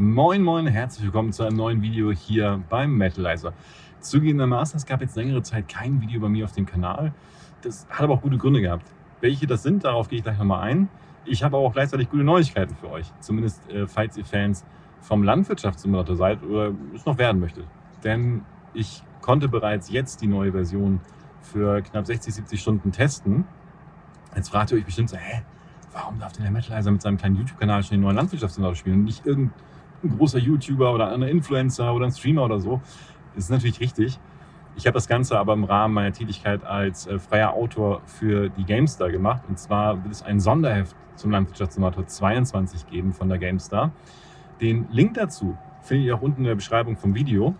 Moin Moin, herzlich willkommen zu einem neuen Video hier beim Metalizer. Zugegebenermaßen, es gab jetzt längere Zeit kein Video bei mir auf dem Kanal. Das hat aber auch gute Gründe gehabt. Welche das sind, darauf gehe ich gleich nochmal ein. Ich habe aber auch gleichzeitig gute Neuigkeiten für euch. Zumindest äh, falls ihr Fans vom Landwirtschaftssimulator seid oder es noch werden möchtet. Denn ich konnte bereits jetzt die neue Version für knapp 60, 70 Stunden testen. Jetzt fragt ihr euch bestimmt so, hä, warum darf denn der Metalizer mit seinem kleinen YouTube-Kanal schon den neuen Landwirtschaftssimulator spielen und nicht irgendein großer YouTuber oder ein Influencer oder ein Streamer oder so? Das ist natürlich richtig. Ich habe das Ganze aber im Rahmen meiner Tätigkeit als äh, freier Autor für die GameStar gemacht. Und zwar wird es ein Sonderheft zum Landwirtschaftssimulator 22 geben von der GameStar. Den Link dazu findet ihr auch unten in der Beschreibung vom Video.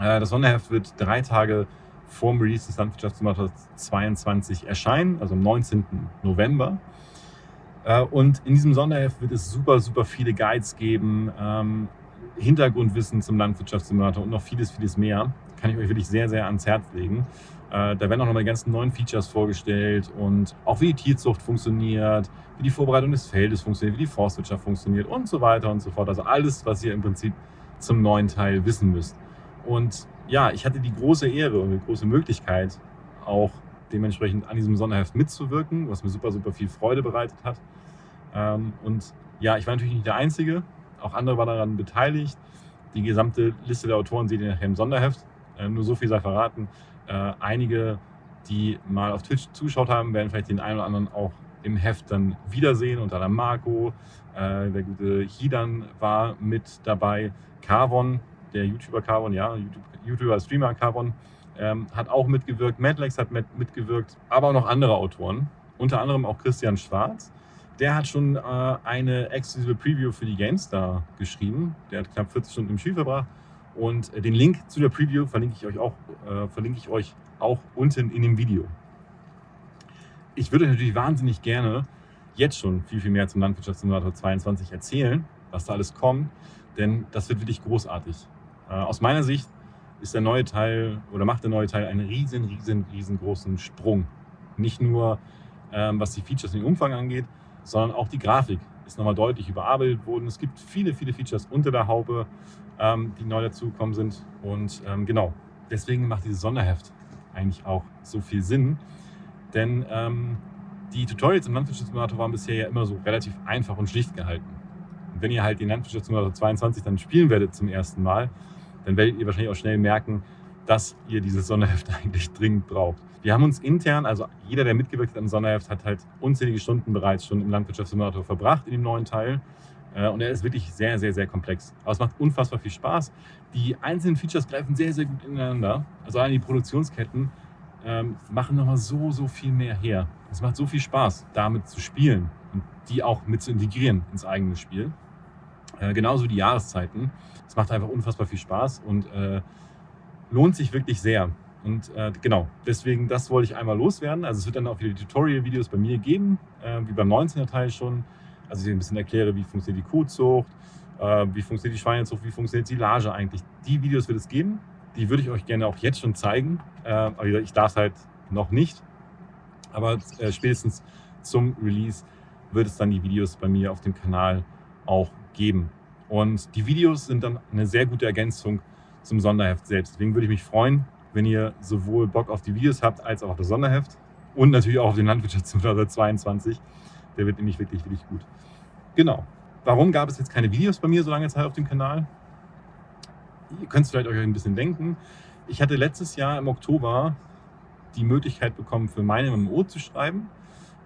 Äh, das Sonderheft wird drei Tage vor dem Release des Landwirtschaftssimulator 22 erscheinen, also am 19. November. Äh, und in diesem Sonderheft wird es super, super viele Guides geben, ähm, Hintergrundwissen zum Landwirtschaftssimulator und noch vieles, vieles mehr. Kann ich euch wirklich sehr, sehr ans Herz legen. Äh, da werden auch noch mal die ganzen neuen Features vorgestellt und auch wie die Tierzucht funktioniert, wie die Vorbereitung des Feldes funktioniert, wie die Forstwirtschaft funktioniert und so weiter und so fort. Also alles, was ihr im Prinzip zum neuen Teil wissen müsst. Und ja, ich hatte die große Ehre und die große Möglichkeit, auch dementsprechend an diesem Sonderheft mitzuwirken, was mir super, super viel Freude bereitet hat. Ähm, und ja, ich war natürlich nicht der Einzige, auch andere waren daran beteiligt. Die gesamte Liste der Autoren seht ihr nachher im Sonderheft. Äh, nur so viel sei verraten. Äh, einige, die mal auf Twitch zugeschaut haben, werden vielleicht den einen oder anderen auch im Heft dann wiedersehen. Unter anderem Marco, äh, der gute Hidan war mit dabei. Carvon, der YouTuber Carvon, ja, YouTube, YouTuber, Streamer Carvon, ähm, hat auch mitgewirkt. Madlex hat mit, mitgewirkt, aber auch noch andere Autoren. Unter anderem auch Christian Schwarz. Der hat schon äh, eine exklusive Preview für die GameStar geschrieben. Der hat knapp 40 Stunden im Spiel verbracht. Und äh, den Link zu der Preview verlinke ich euch auch, äh, verlinke ich euch auch unten in dem Video. Ich würde natürlich wahnsinnig gerne jetzt schon viel, viel mehr zum Landwirtschaftssimulator 22 erzählen, was da alles kommt, denn das wird wirklich großartig. Äh, aus meiner Sicht ist der neue Teil oder macht der neue Teil einen riesen, riesen, riesengroßen Sprung. Nicht nur ähm, was die Features und den Umfang angeht, sondern auch die Grafik ist nochmal deutlich überarbeitet worden. Es gibt viele, viele Features unter der Haube, ähm, die neu dazugekommen sind. Und ähm, genau, deswegen macht dieses Sonderheft eigentlich auch so viel Sinn. Denn ähm, die Tutorials im Landwirtschaftssimulator waren bisher ja immer so relativ einfach und schlicht gehalten. Und wenn ihr halt den Landwirtschaftssimulator 22 dann spielen werdet zum ersten Mal, dann werdet ihr wahrscheinlich auch schnell merken, dass ihr dieses Sonderheft eigentlich dringend braucht. Wir haben uns intern, also jeder, der mitgewirkt hat am Sonderheft, hat halt unzählige Stunden bereits schon im Landwirtschaftssimulator verbracht in dem neuen Teil. Äh, und er ist wirklich sehr, sehr, sehr komplex. Aber es macht unfassbar viel Spaß. Die einzelnen Features greifen sehr, sehr gut ineinander. Also allein die Produktionsketten ähm, machen nochmal so, so viel mehr her. Es macht so viel Spaß, damit zu spielen und die auch mit zu integrieren ins eigene Spiel. Äh, genauso wie die Jahreszeiten. Es macht einfach unfassbar viel Spaß und äh, lohnt sich wirklich sehr. Und äh, genau, deswegen, das wollte ich einmal loswerden. Also es wird dann auch wieder Tutorial-Videos bei mir geben, äh, wie beim 19er Teil schon. Also ich ein bisschen erkläre, wie funktioniert die Kuhzucht, äh, wie funktioniert die Schweinezucht, wie funktioniert die Silage eigentlich. Die Videos wird es geben. Die würde ich euch gerne auch jetzt schon zeigen. Aber ich darf es halt noch nicht. Aber spätestens zum Release wird es dann die Videos bei mir auf dem Kanal auch geben. Und die Videos sind dann eine sehr gute Ergänzung zum Sonderheft selbst. Deswegen würde ich mich freuen, wenn ihr sowohl Bock auf die Videos habt, als auch auf das Sonderheft und natürlich auch auf den Landwirtschaftssimulator 22. Der wird nämlich wirklich, wirklich gut. Genau. Warum gab es jetzt keine Videos bei mir so lange Zeit auf dem Kanal? Ihr könnt es vielleicht euch ein bisschen denken. Ich hatte letztes Jahr im Oktober die Möglichkeit bekommen, für meine MMO zu schreiben.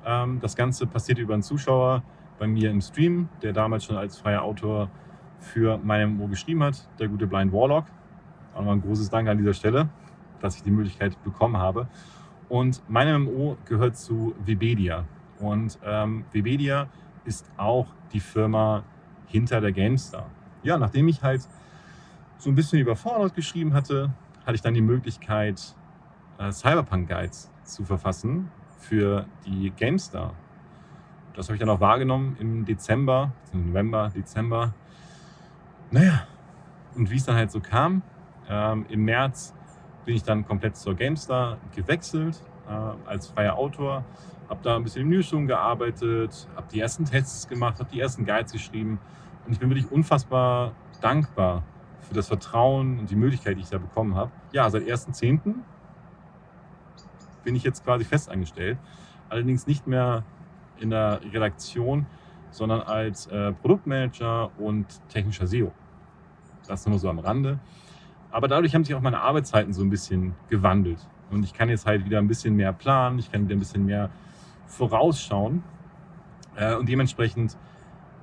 Ähm, das Ganze passierte über einen Zuschauer bei mir im Stream, der damals schon als freier Autor für meine MMO geschrieben hat, der gute Blind Warlock. Auch noch ein großes Dank an dieser Stelle, dass ich die Möglichkeit bekommen habe. Und meine MMO gehört zu Webedia. Und ähm, Webedia ist auch die Firma hinter der GameStar. Ja, nachdem ich halt so ein bisschen über Fallout geschrieben hatte, hatte ich dann die Möglichkeit, äh, Cyberpunk-Guides zu verfassen für die GameStar. Das habe ich dann auch wahrgenommen im Dezember, November, Dezember. Naja, und wie es dann halt so kam, ähm, Im März bin ich dann komplett zur GameStar gewechselt äh, als freier Autor, habe da ein bisschen im Newsroom gearbeitet, habe die ersten Tests gemacht, habe die ersten Guides geschrieben Und ich bin wirklich unfassbar dankbar für das Vertrauen und die Möglichkeit, die ich da bekommen habe. Ja, seit 1.10. bin ich jetzt quasi festangestellt. Allerdings nicht mehr in der Redaktion, sondern als äh, Produktmanager und technischer SEO. Das nur so am Rande. Aber dadurch haben sich auch meine Arbeitszeiten so ein bisschen gewandelt. Und ich kann jetzt halt wieder ein bisschen mehr planen, ich kann wieder ein bisschen mehr vorausschauen. Äh, und dementsprechend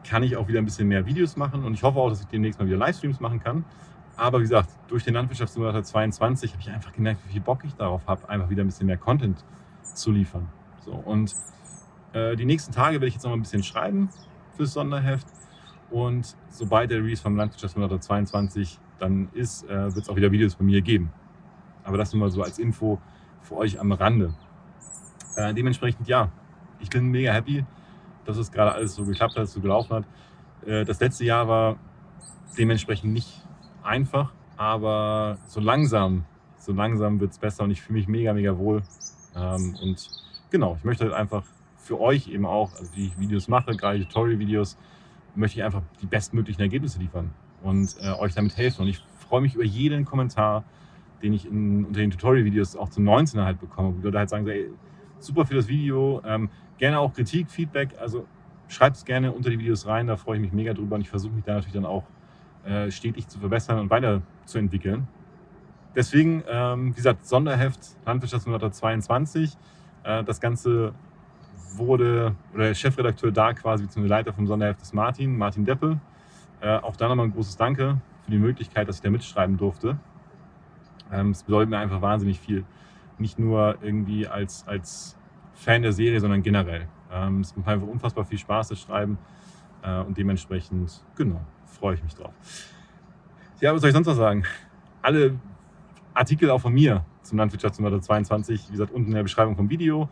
kann ich auch wieder ein bisschen mehr Videos machen. Und ich hoffe auch, dass ich demnächst mal wieder Livestreams machen kann. Aber wie gesagt, durch den Landwirtschaftssimulator 22 habe ich einfach gemerkt, wie viel Bock ich darauf habe, einfach wieder ein bisschen mehr Content zu liefern. So, und äh, die nächsten Tage werde ich jetzt noch mal ein bisschen schreiben fürs Sonderheft. Und sobald der Release vom Landwirtschaftssimulator 22 dann ist, äh, wird es auch wieder Videos von mir geben. Aber das nur mal so als Info für euch am Rande. Äh, dementsprechend, ja, ich bin mega happy, dass es gerade alles so geklappt hat, so gelaufen hat. Äh, das letzte Jahr war dementsprechend nicht einfach, aber so langsam, so langsam wird es besser und ich fühle mich mega, mega wohl. Ähm, und genau, ich möchte halt einfach für euch eben auch, also wie ich Videos mache, gerade Tutorial-Videos, möchte ich einfach die bestmöglichen Ergebnisse liefern und äh, euch damit helfen. Und ich freue mich über jeden Kommentar, den ich in, unter den Tutorial-Videos auch zum 19er halt bekomme, wo Leute halt sagen, ey, super für das Video, ähm, gerne auch Kritik, Feedback, also schreibt es gerne unter die Videos rein, da freue ich mich mega drüber und ich versuche mich da natürlich dann auch äh, stetig zu verbessern und weiterzuentwickeln. Deswegen, ähm, wie gesagt, Sonderheft Landwirtschaftssimulator 22. Äh, das Ganze wurde, oder der Chefredakteur da quasi, beziehungsweise Leiter vom Sonderheft ist Martin, Martin Deppe. Äh, auch da nochmal ein großes Danke für die Möglichkeit, dass ich da mitschreiben durfte. Ähm, es bedeutet mir einfach wahnsinnig viel. Nicht nur irgendwie als, als Fan der Serie, sondern generell. Ähm, es macht einfach unfassbar viel Spaß, das Schreiben. Äh, und dementsprechend, genau, freue ich mich drauf. Ja, was soll ich sonst noch sagen? Alle Artikel auch von mir zum Landwirtschaftssimulator 22, wie gesagt, unten in der Beschreibung vom Video.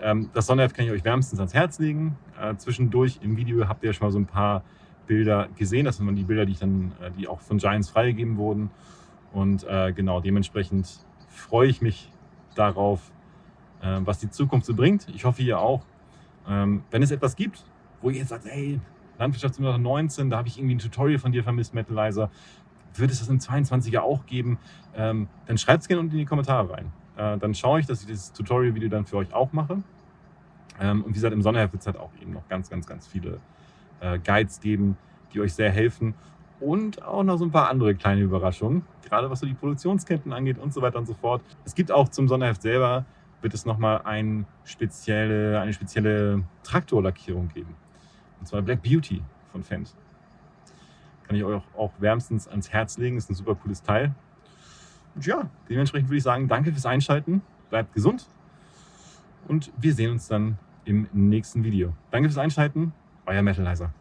Ähm, das Sonderheft kann ich euch wärmstens ans Herz legen. Äh, zwischendurch im Video habt ihr schon mal so ein paar Bilder gesehen. Das sind die Bilder, die, dann, äh, die auch von Giants freigegeben wurden. Und äh, genau, dementsprechend freue ich mich darauf, was die Zukunft so bringt. Ich hoffe, ihr auch. Ähm, wenn es etwas gibt, wo ihr jetzt sagt, hey, Landwirtschaftssimulator 19, da habe ich irgendwie ein Tutorial von dir vermisst, Metalizer, wird es das im 22er auch geben? Ähm, dann schreibt es gerne unten in die Kommentare rein. Äh, dann schaue ich, dass ich dieses Tutorial-Video dann für euch auch mache. Ähm, und wie gesagt, im Sonderheft wird es halt auch eben noch ganz, ganz, ganz viele äh, Guides geben, die euch sehr helfen. Und auch noch so ein paar andere kleine Überraschungen, gerade was so die Produktionsketten angeht und so weiter und so fort. Es gibt auch zum Sonderheft selber, wird es nochmal ein spezielle, eine spezielle Traktorlackierung geben. Und zwar Black Beauty von Fendt. Kann ich euch auch, auch wärmstens ans Herz legen, ist ein super cooles Teil. Und ja, dementsprechend würde ich sagen, danke fürs Einschalten, bleibt gesund und wir sehen uns dann im nächsten Video. Danke fürs Einschalten, euer Metalizer.